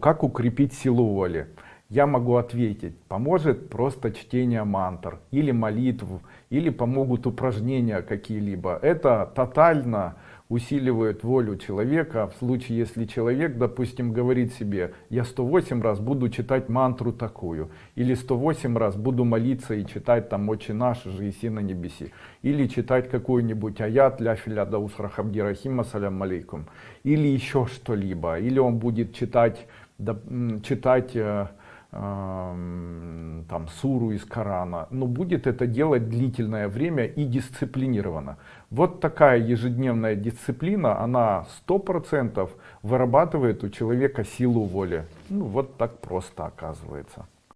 Как укрепить силу воли? Я могу ответить, поможет просто чтение мантр или молитв, или помогут упражнения какие-либо. Это тотально усиливает волю человека в случае, если человек, допустим, говорит себе, я 108 раз буду читать мантру такую, или 108 раз буду молиться и читать там «Отче наш, же и на небеси», или читать какой-нибудь аят «Ля филя даусра хабди рахима салям алейкум», или еще что-либо, или он будет читать, читать э, там суру из Корана, но будет это делать длительное время и дисциплинированно. Вот такая ежедневная дисциплина, она сто процентов вырабатывает у человека силу воли. Ну вот так просто оказывается.